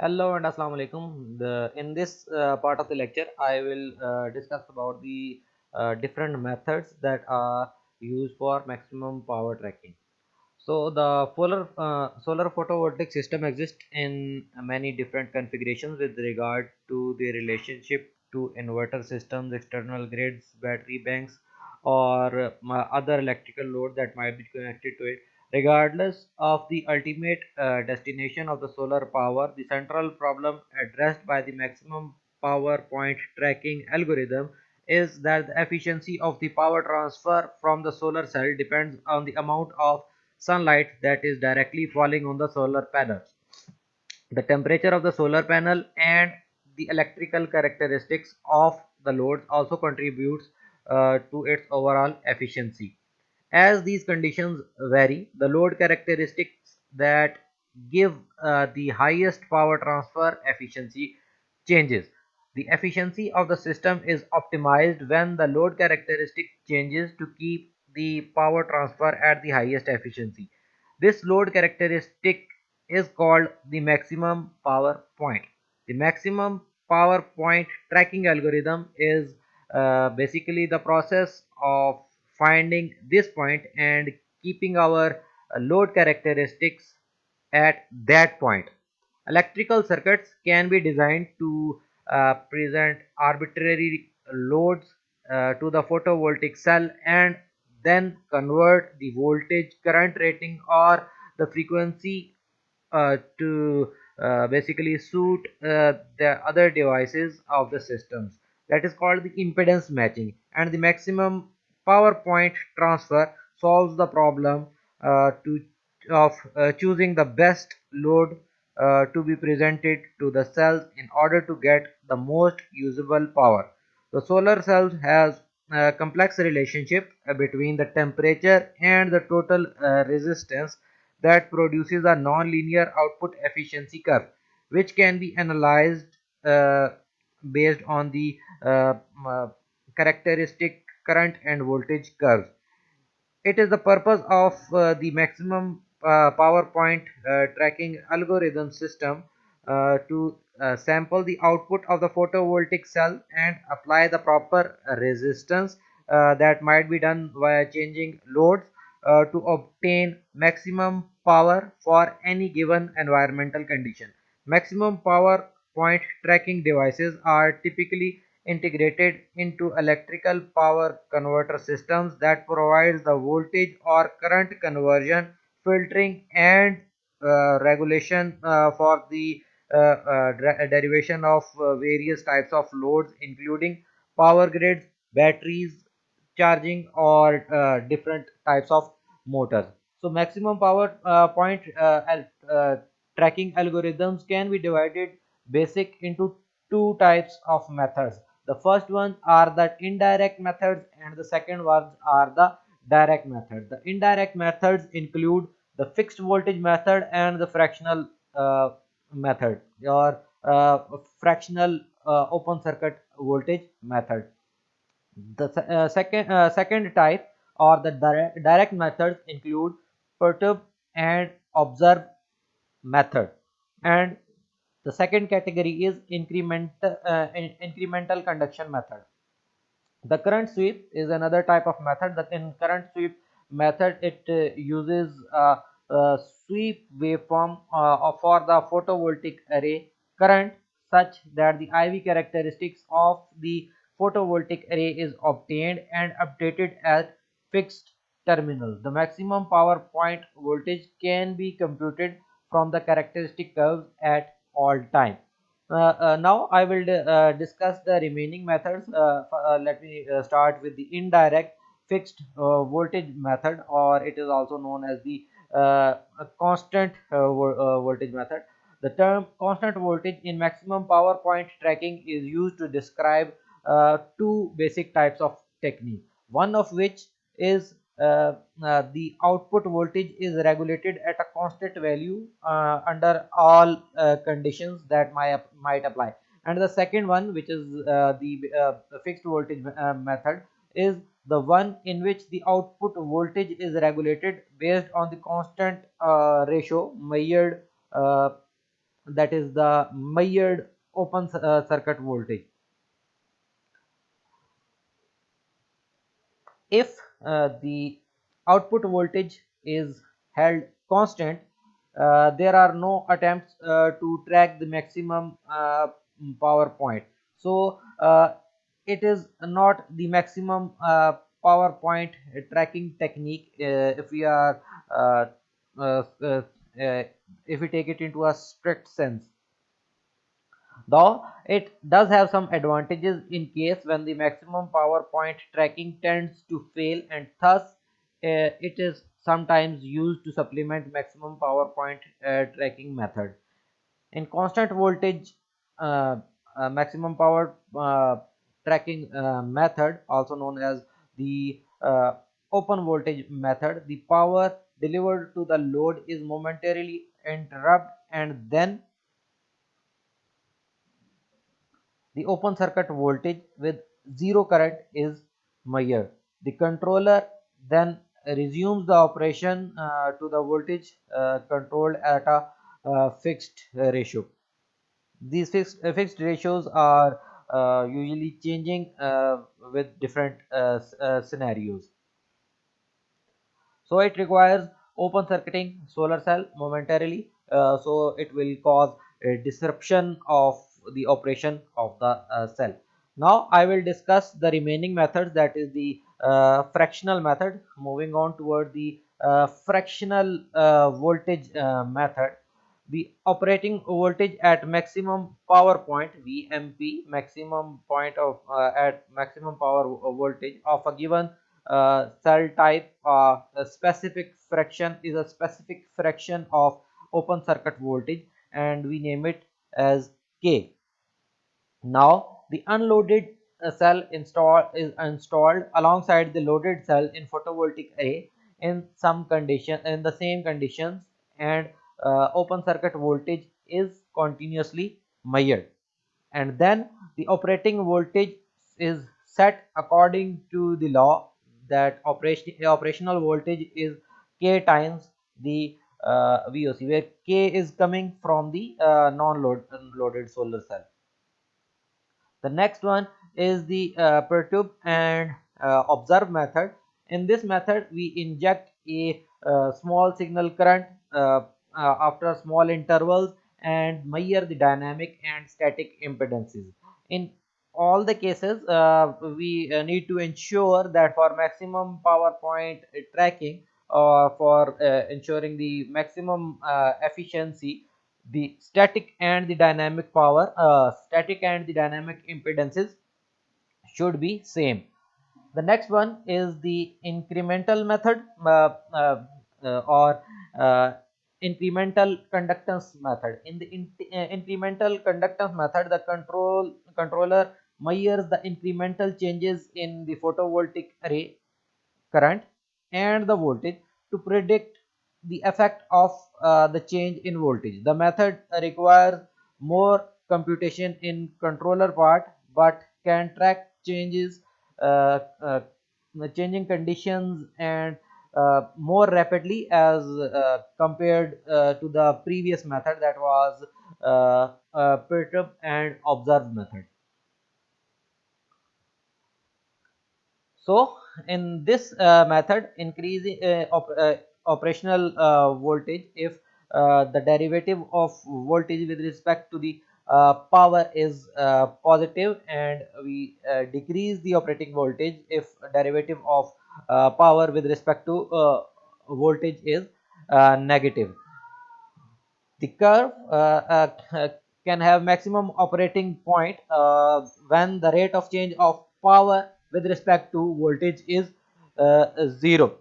Hello and Assalamu alaikum. The, in this uh, part of the lecture, I will uh, discuss about the uh, different methods that are used for maximum power tracking. So the solar uh, solar photovoltaic system exists in many different configurations with regard to the relationship to inverter systems, external grids, battery banks, or uh, other electrical load that might be connected to it. Regardless of the ultimate uh, destination of the solar power, the central problem addressed by the maximum power point tracking algorithm is that the efficiency of the power transfer from the solar cell depends on the amount of sunlight that is directly falling on the solar panels. The temperature of the solar panel and the electrical characteristics of the loads also contributes uh, to its overall efficiency. As these conditions vary, the load characteristics that give uh, the highest power transfer efficiency changes. The efficiency of the system is optimized when the load characteristic changes to keep the power transfer at the highest efficiency. This load characteristic is called the maximum power point. The maximum power point tracking algorithm is uh, basically the process of finding this point and keeping our uh, load characteristics at that point. Electrical circuits can be designed to uh, present arbitrary loads uh, to the photovoltaic cell and then convert the voltage current rating or the frequency uh, to uh, basically suit uh, the other devices of the systems that is called the impedance matching and the maximum power point transfer solves the problem uh, to of uh, choosing the best load uh, to be presented to the cells in order to get the most usable power. The solar cell has a complex relationship uh, between the temperature and the total uh, resistance that produces a non-linear output efficiency curve which can be analyzed uh, based on the characteristic current and voltage curves. It is the purpose of uh, the maximum uh, power point uh, tracking algorithm system uh, to uh, sample the output of the photovoltaic cell and apply the proper resistance that might be done via changing loads to obtain maximum power for any given environmental condition. Maximum power point tracking devices are typically integrated into electrical power converter systems that provides the voltage or current conversion filtering and uh, regulation uh, for the uh, uh, derivation of uh, various types of loads including power grids batteries charging or uh, different types of motors. So maximum power point tracking algorithms can be divided basic into two types of methods the first one are the indirect methods and the second ones are the direct method the indirect methods include the fixed voltage method and the fractional uh, method or uh, fractional uh, open circuit voltage method. The uh, second uh, second type or the direct, direct methods include perturb and observe method and the second category is incremental uh, in incremental conduction method the current sweep is another type of method that in current sweep method it uh, uses a sweep waveform uh, for the photovoltaic array current such that the IV characteristics of the photovoltaic array is obtained and updated at fixed terminals. The maximum power point voltage can be computed from the characteristic curves at all time. Uh, uh, now I will uh, discuss the remaining methods. Uh, uh, let me uh, start with the indirect fixed voltage method or it is also known as the constant vo voltage method. The term constant voltage in maximum power point tracking is used to describe two basic types of technique. One of which is uh, uh, the output voltage is regulated at a constant value uh, under all conditions that might, might apply. And the second one which is the fixed voltage method is the one in which the output voltage is regulated based on the constant uh, ratio measured uh, that is the measured open uh, circuit voltage. If uh, the output voltage is held constant. Uh, there are no attempts uh, to track the maximum uh, power point. So uh, it is not the maximum power point tracking technique if we are if we take it into a strict sense though it does have some advantages in case when the maximum power point tracking tends to fail and thus uh, it is sometimes used to supplement maximum power point uh, tracking method. In constant voltage uh, maximum power tracking method also known as the open voltage method the power delivered to the load is momentarily interrupted and then the open circuit voltage with zero current is measured. The controller then resumes the operation uh, to the voltage uh, controlled at a uh, fixed ratio. These fixed, uh, fixed ratios are uh, usually changing uh, with different scenarios. So it requires open circuiting solar cell momentarily so it will cause a disruption of the operation of the uh, cell. Now I will discuss the remaining methods that is the uh, fractional method moving on toward the uh, fractional uh, voltage uh, method. The operating voltage at maximum power point VMP maximum point of uh, at maximum power voltage of a given cell type a specific fraction is a specific fraction of open circuit voltage and we name it as K. Now the unloaded uh, cell install is installed alongside the loaded cell in photovoltaic array in some condition in the same conditions and uh, open circuit voltage is continuously measured. And then the operating voltage is set according to the law that operation operational voltage is k times the uh, VOC where k is coming from the uh, non-load loaded solar cell the next one is the uh, perturb and uh, observe method. In this method, we inject a uh, small signal current uh, uh, after small intervals and measure the dynamic and static impedances. In all the cases, uh, we need to ensure that for maximum power point tracking or for ensuring the maximum efficiency, the static and the dynamic power uh, static and the dynamic impedances should be same. The next one is the incremental method uh, uh, uh or uh, incremental conductance method. In the in uh, incremental conductance method the control controller measures the incremental changes in the photovoltaic array current and the voltage to predict the effect of uh, the change in voltage. The method requires more computation in controller part but can track changes uh, uh, changing conditions and uh, more rapidly as uh, compared uh, to the previous method that was perturb and observe method. So in this method increasing operational uh, voltage if uh, the derivative of voltage with respect to the uh, power is uh, positive and we uh, decrease the operating voltage if derivative of uh, power with respect to voltage is negative. The curve can have maximum operating point when the rate of change of power with respect to voltage is 0